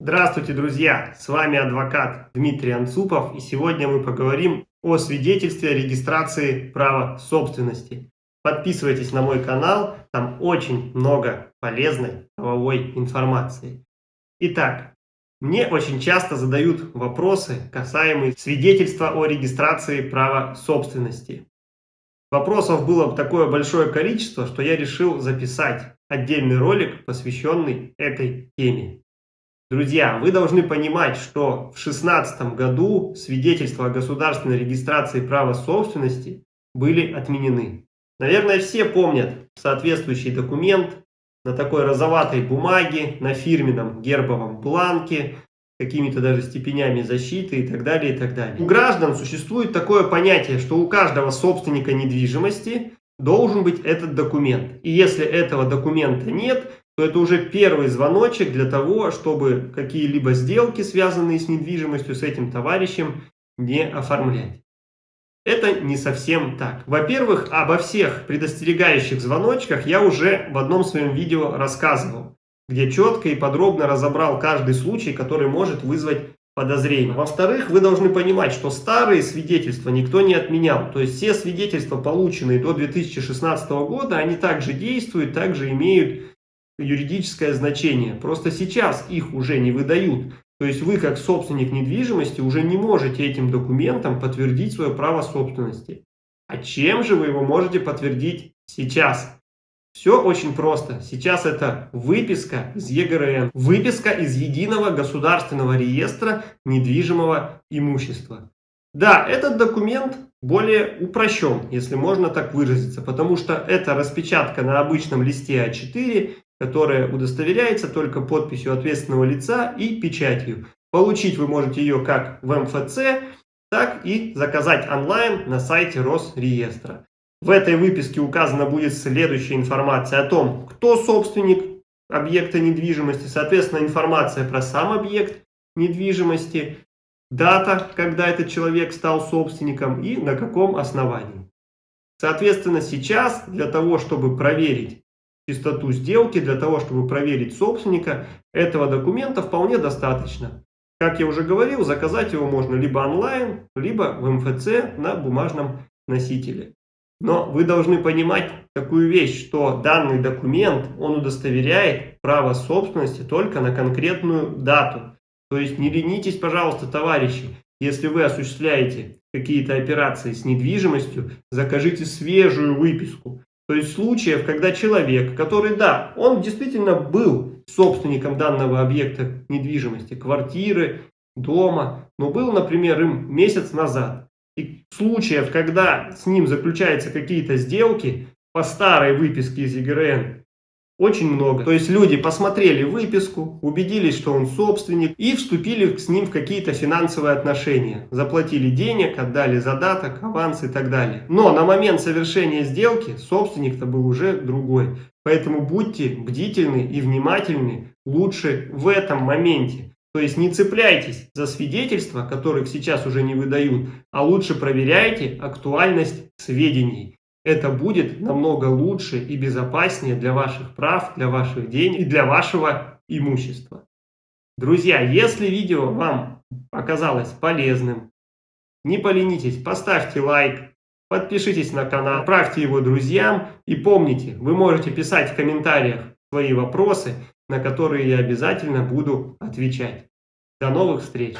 Здравствуйте, друзья! С вами адвокат Дмитрий Анцупов, и сегодня мы поговорим о свидетельстве о регистрации права собственности. Подписывайтесь на мой канал, там очень много полезной правовой информации. Итак, мне очень часто задают вопросы, касаемые свидетельства о регистрации права собственности. Вопросов было такое большое количество, что я решил записать отдельный ролик, посвященный этой теме. Друзья, вы должны понимать, что в 2016 году свидетельства о государственной регистрации права собственности были отменены. Наверное, все помнят соответствующий документ на такой розоватой бумаге, на фирменном гербовом бланке, какими-то даже степенями защиты и так далее, и так далее. У граждан существует такое понятие, что у каждого собственника недвижимости должен быть этот документ. И если этого документа нет, то это уже первый звоночек для того, чтобы какие-либо сделки, связанные с недвижимостью, с этим товарищем, не оформлять. Это не совсем так. Во-первых, обо всех предостерегающих звоночках я уже в одном своем видео рассказывал, где четко и подробно разобрал каждый случай, который может вызвать подозрение. Во-вторых, вы должны понимать, что старые свидетельства никто не отменял. То есть все свидетельства, полученные до 2016 года, они также действуют, также имеют юридическое значение. Просто сейчас их уже не выдают. То есть вы, как собственник недвижимости, уже не можете этим документом подтвердить свое право собственности. А чем же вы его можете подтвердить сейчас? Все очень просто. Сейчас это выписка из ЕГРН. Выписка из Единого государственного реестра недвижимого имущества. Да, этот документ более упрощен, если можно так выразиться, потому что это распечатка на обычном листе А4 которая удостоверяется только подписью ответственного лица и печатью. Получить вы можете ее как в МФЦ, так и заказать онлайн на сайте Росреестра. В этой выписке указана будет следующая информация о том, кто собственник объекта недвижимости, соответственно информация про сам объект недвижимости, дата, когда этот человек стал собственником и на каком основании. Соответственно, сейчас для того, чтобы проверить чистоту сделки, для того, чтобы проверить собственника, этого документа вполне достаточно. Как я уже говорил, заказать его можно либо онлайн, либо в МФЦ на бумажном носителе. Но вы должны понимать такую вещь, что данный документ, он удостоверяет право собственности только на конкретную дату. То есть не ленитесь, пожалуйста, товарищи, если вы осуществляете какие-то операции с недвижимостью, закажите свежую выписку. То есть случаев, когда человек, который, да, он действительно был собственником данного объекта недвижимости, квартиры, дома, но был, например, им месяц назад. И случаев, когда с ним заключаются какие-то сделки по старой выписке из ЕГРН, очень много. То есть люди посмотрели выписку, убедились, что он собственник и вступили с ним в какие-то финансовые отношения. Заплатили денег, отдали задаток, аванс и так далее. Но на момент совершения сделки собственник-то был уже другой. Поэтому будьте бдительны и внимательны лучше в этом моменте. То есть не цепляйтесь за свидетельства, которых сейчас уже не выдают, а лучше проверяйте актуальность сведений это будет намного лучше и безопаснее для ваших прав, для ваших денег и для вашего имущества. Друзья, если видео вам оказалось полезным, не поленитесь, поставьте лайк, подпишитесь на канал, отправьте его друзьям и помните, вы можете писать в комментариях свои вопросы, на которые я обязательно буду отвечать. До новых встреч!